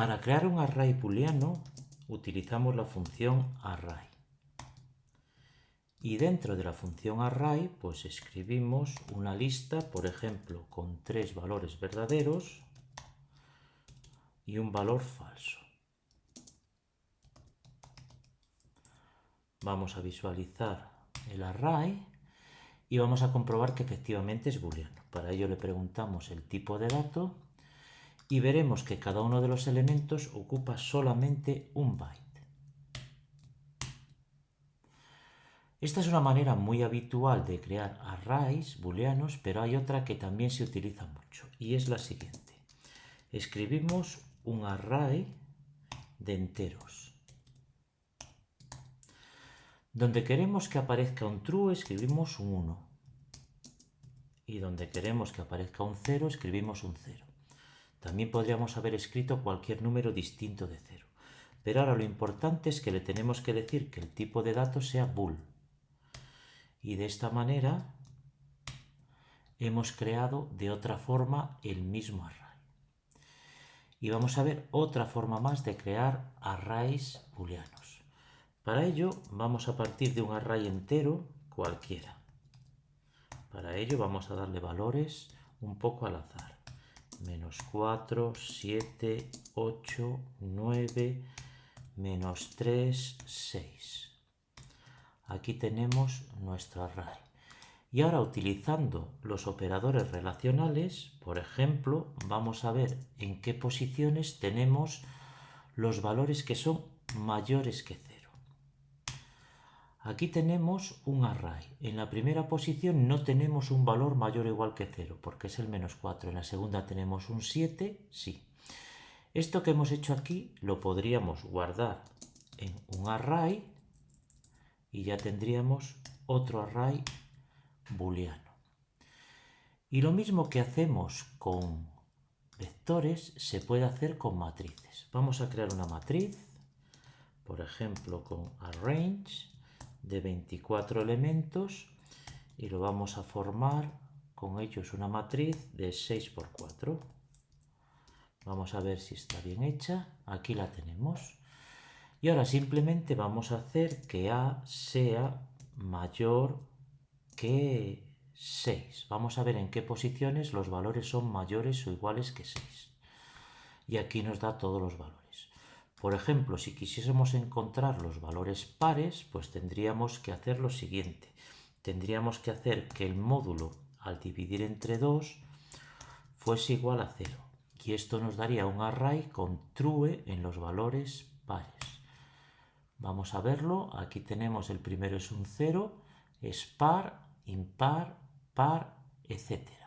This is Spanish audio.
Para crear un array booleano utilizamos la función array. Y dentro de la función array, pues escribimos una lista, por ejemplo, con tres valores verdaderos y un valor falso. Vamos a visualizar el array y vamos a comprobar que efectivamente es booleano. Para ello le preguntamos el tipo de dato y veremos que cada uno de los elementos ocupa solamente un byte. Esta es una manera muy habitual de crear arrays booleanos, pero hay otra que también se utiliza mucho y es la siguiente. Escribimos un array de enteros. Donde queremos que aparezca un true escribimos un 1 y donde queremos que aparezca un 0 escribimos un 0. También podríamos haber escrito cualquier número distinto de 0. Pero ahora lo importante es que le tenemos que decir que el tipo de datos sea bool y de esta manera hemos creado de otra forma el mismo array. Y vamos a ver otra forma más de crear arrays booleanos. Para ello vamos a partir de un array entero cualquiera. Para ello vamos a darle valores un poco al azar. Menos 4, 7, 8, 9, menos 3, 6. Aquí tenemos nuestro array. Y ahora utilizando los operadores relacionales, por ejemplo, vamos a ver en qué posiciones tenemos los valores que son mayores que 0. Aquí tenemos un array. En la primera posición no tenemos un valor mayor o igual que 0, porque es el menos 4. En la segunda tenemos un 7, sí. Esto que hemos hecho aquí lo podríamos guardar en un array y ya tendríamos otro array booleano. Y lo mismo que hacemos con vectores se puede hacer con matrices. Vamos a crear una matriz, por ejemplo con arrange de 24 elementos y lo vamos a formar con ellos una matriz de 6 por 4. Vamos a ver si está bien hecha. Aquí la tenemos. Y ahora simplemente vamos a hacer que A sea mayor que 6. Vamos a ver en qué posiciones los valores son mayores o iguales que 6. Y aquí nos da todos los valores. Por ejemplo, si quisiésemos encontrar los valores pares, pues tendríamos que hacer lo siguiente. Tendríamos que hacer que el módulo al dividir entre 2 fuese igual a 0. Y esto nos daría un array con true en los valores pares. Vamos a verlo. Aquí tenemos el primero es un 0, es par, impar, par, etc.